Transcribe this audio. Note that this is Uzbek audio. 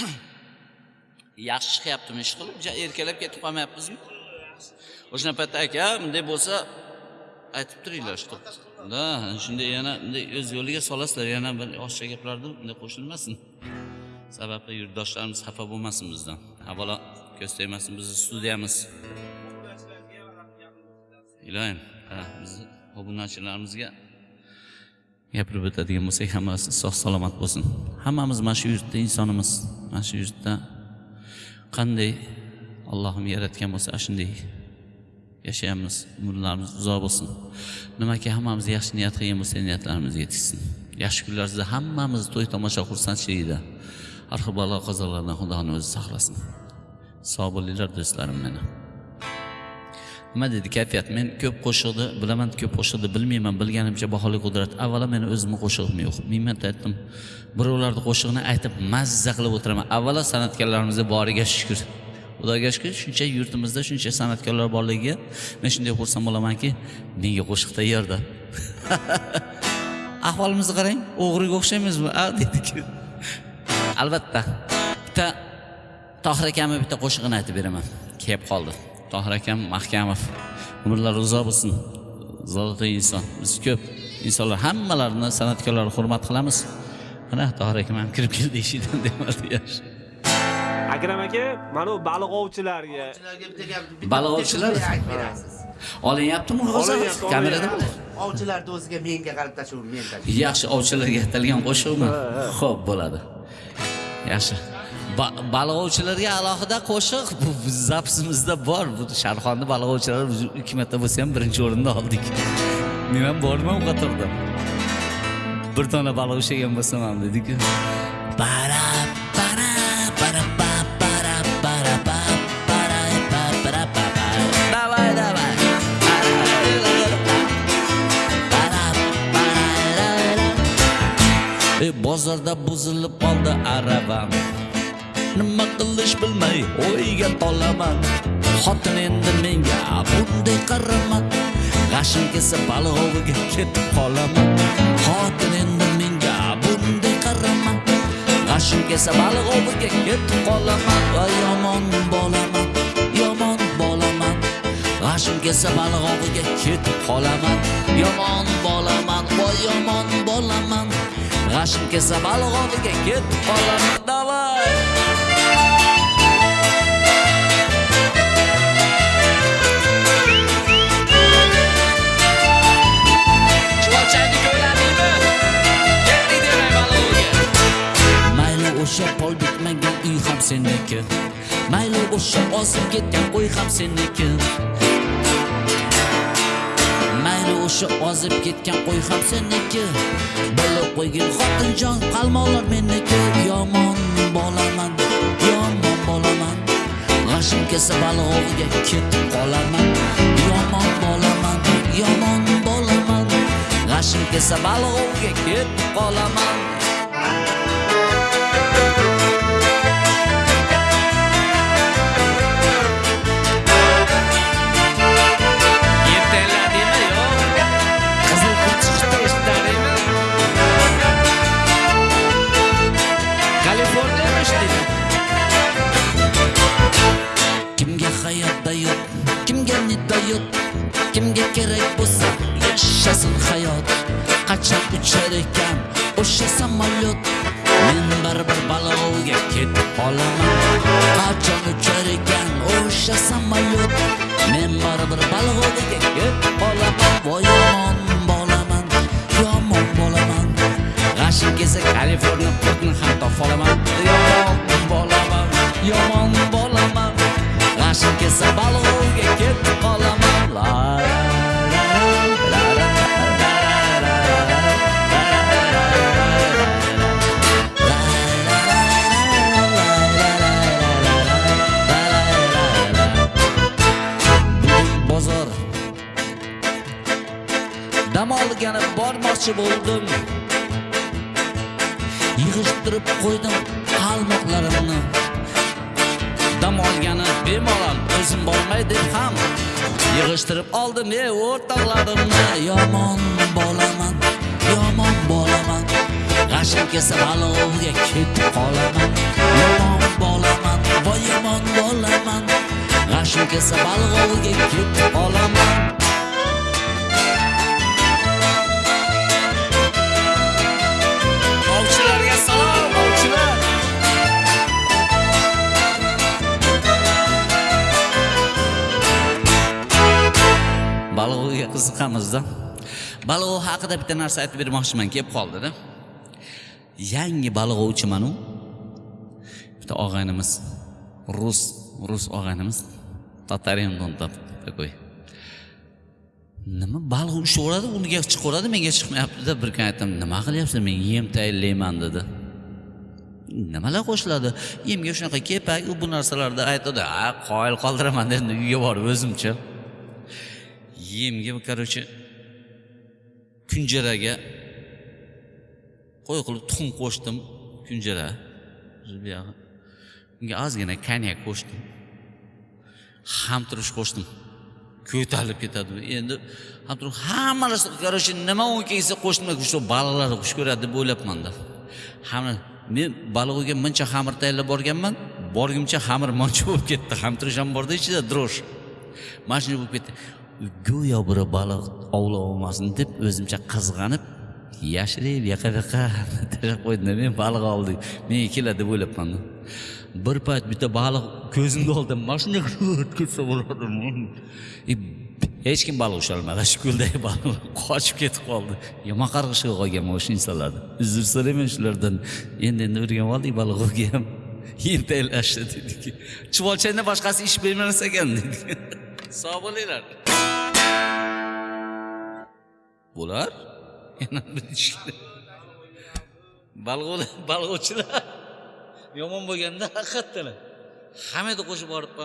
yaxshi chiqyaptimi ish qilib? Erkalab ketib qolmayapmizmi? O'shana paytda aka bunday bo'lsa aytib turinglar что да shunday yana bunday o'z yo'liga solasizlar. Yana bir oshcha gaplarni bunday qo'shilmasin. Sababi yurtdoshlarimiz xafa bo'lmasin bizdan. Avvalo ko'z tegmasin bizni studiyamiz. Ilohim ha bizni obunachilarimizga gapirib o'tadigan bo'lsak hammasi sog' salomat bo'lsin. Hammamiz mana shu yurtda insonimiz. Mana shu yurtda qanday allohim yaratgan bo'lsa ana shunday yashayapmiz. Umrlarimiz uzoq bo'lsin. Nimaki hammamiz yaxshi niyat qilgan bo'lsak niyatlarimiz yetishsin. Yaxshi kunlarimizda hammamiz to'y tomosha xursandchilikda har xil balo qazolardan xudoni o'zi saqlasin. Sog' bo'linglar do'stlarim meni. Nima deydi kayfiyat men ko'p qo'shiqni bilaman ko'p qo'shiqni bilmayman bilganimcha baholi qudrat. Avvalo meni o'zimni qo'shig'im yo'q. Ming marta aytdim. Birovlarni qo'shig'ini aytib mazza qilib o'tiraman. Avvalo san'atkorlarimizga boriga shukur xudoga shukur shuncha yurtimizda shuncha san'atkorlar borligiga men shunday xursand bo'lamanki menga qo'shiq tayyorda. Ahvolimizni qarang o'g'riga o'xshaymizmi a deydik albatta. Bitta tohir akamni bitta qo'shig'ini aytib beraman. Kelib qoldi. Tohir akam mahkamov. Umrlari uzoq bo'lsin. Zolotoy inson. Biz ko'p insonlar hammalarini san'atkorlarni hurmat qilamiz. Mana tohir akam ham kirib keldi eshikdan demadi yaxshi akram aka mana bu baliq ovchilarga baliq ovchilar aytib berasiz. Olinyaptimi hozir kameradami ovchilarni o'ziga menga qarab tashlaver men yaxshi ovchilarga atalgan qo'shiqmi? Ho'p bo'ladi. Yaxshi balg'ovchilarga alohida qo'shiq. Bu zapsimizda bor. Bu sharxonni balg'ovchilar ikki marta bo'lsa ham birinchi o'rinda oldik. Men ham borman u qatorda. Bir dona baliq ushlagan bo'lsam ham dediku para para para pa para para para para E bozorda buzilib qoldi aravam nima qilish bilmay o'yga tolaman. Xotin endi menga bunday qarama g'ashim kelsa balg'oviga ketib qolaman. Xotin endi menga bunday qarama g'ashim kelsa balg'oviga ketib qolaman. Va yomon bolaman yomon bolaman. G'ashim kelsa balg'oviga ketib qolaman. Yomon bolaman voy yomon bolaman. G'ashim kelsa balg'oviga ketib qolaman. Davay! Seniki. Mayli o'sha ozib ketgan qo'y ham seniki. Mayli o'sha ozib ketgan qo'y ham seniki. Bilib qo'ygin xotinjon qalmoqlar meniki. Yomon bolaman yomon bolaman. G'ashim kelsa balog'iga ketib qolaman. Yomon bolaman yomon bolaman. G'ashim kelsa balog'iga ketib qolaman. Samolyot? Men baribir balog'ga ketib qolaman. Qachon uchar ekan o'sha samolyot? Men baribir balog'ga ketib qolaman. Voy yomon bolaman, yomon bolaman. G'ashim kelsa Kaliforniya portini ham topolaman. Yomon bolaman, yomon bolaman. G'ashim kelsa balog'ga ketib qolaman. dam olgani bormoqchi bo'ldim. Yig'ishtirib qo'ydim qalmoqlarimni. Dam olgani bemalol o'zim bormay deb ham yig'ishtirib oldim e o'rtoqlarimni. Yomon bolaman yomon bolaman. G'ashim kelsa balovga ketib qolaman. Yomon bolaman voy yomon bolaman. G'ashim kelsa balovga ketib qolaman. Balog'iga qiziqamizda balog'i haqida bitta narsa aytib bermoqchiman kelib qoldida yangi baliq ovchimanu bitta og'aynimiz rus rus og'aynimiz. Tatarendon такой nima baliq ushlaveradi uniga chiqaveradi menga chiqmayaptida bir kun aytdim nima qilyapsan men yem tayyorlayman dedi. Nimalar qo'shiladi? Yemga shunaqa kepak u bu narsalarni aytadi a qoyil qoldiraman dedi. Uyga borib o'zimcha. Yemga короче kunjaraga qo'y qilib tuxum qo'shdim kunjara. Buyog'i unga ozgina konyak qo'shdim. Hamturish qo'shdim. Ko'tarilib ketadi endi hamturish hamma narsa короче nima u kelsa qo'shdim shu balalar xush ko'radi deb o'ylabmanda hamma men balig'iga muncha xamir tayyorlab borganman borgimcha xamir muncha bo'lib ketdi. Hamturish ham borda ichida drosh. Mana shunday bo'lib ketdi. Go'yo biri baliq ovlab olmasin deb o'zimcha qizg'anib yashirib yaqa yaqa tashlab qo'ydim men baliq oldik menga keladi deb o'ylabman bir payt bitta baliq ko'zimni oldida mana shunday ketsa bo'ladimi? E, hech kim baliq ushlolmadi shu ko'ldagi baliqlar qochib ketib qoldi. Yomon qarg'ishga qolgan mana shu insonlarni uzr so'rayman shulardan endi endi o'rganib oldik baliq ham yem tayyorlashni dedik chuvolchakdan boshqasi ish bermas ekan dedik sog' bo'linglar bular? Yana bir yomon bo'lganda haqiqatdan hammaga qo'shib borib